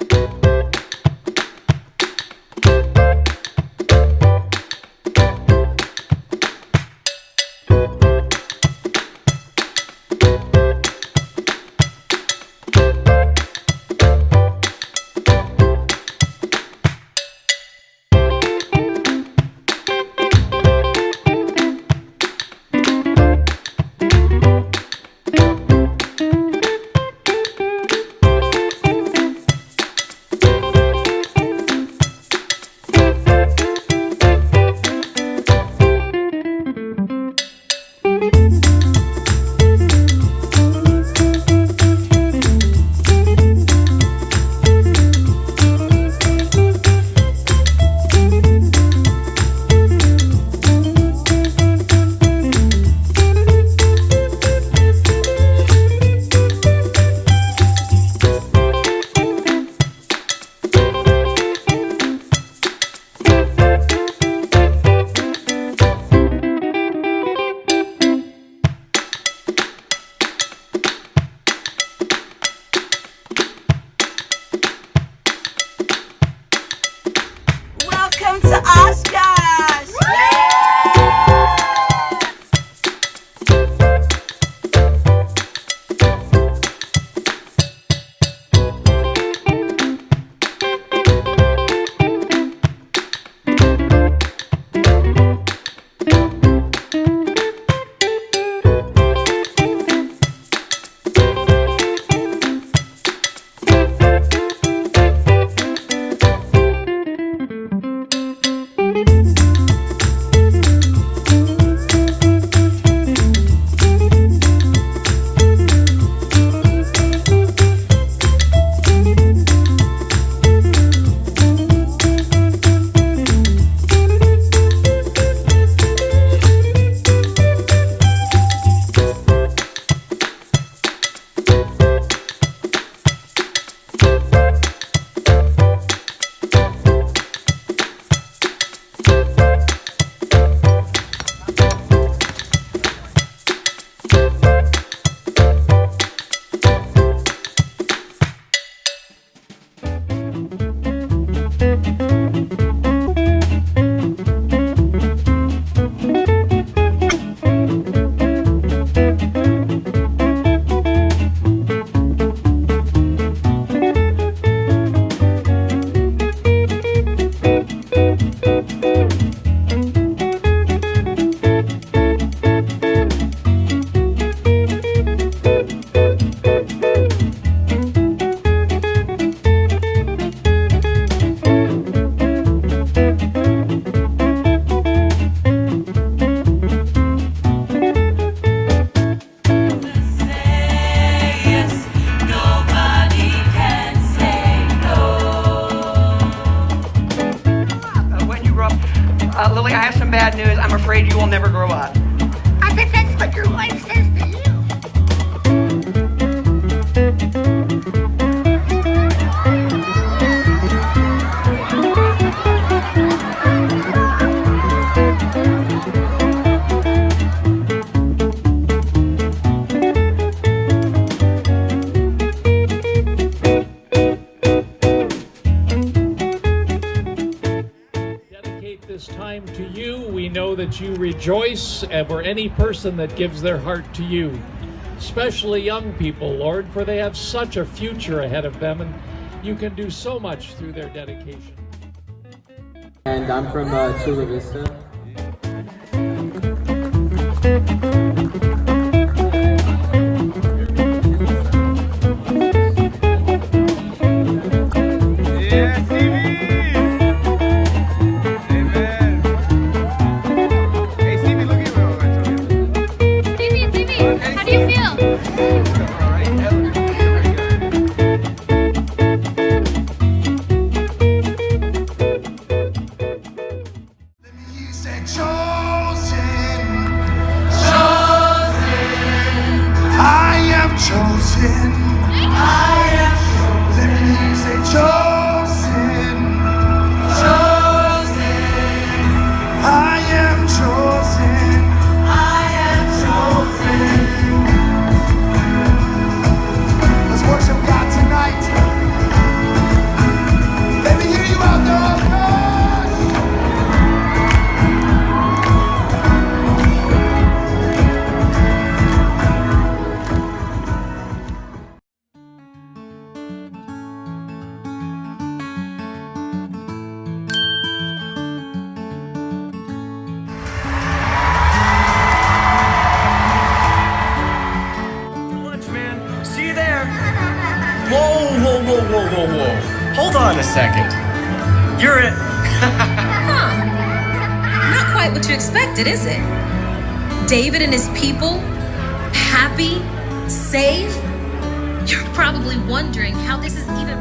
Welcome afraid you will never grow up. That you rejoice over any person that gives their heart to you, especially young people, Lord, for they have such a future ahead of them, and you can do so much through their dedication. And I'm from uh, Chula Vista. He said, on a second. You're a. Huh. Not quite what you expected, is it? David and his people, happy, safe? You're probably wondering how this is even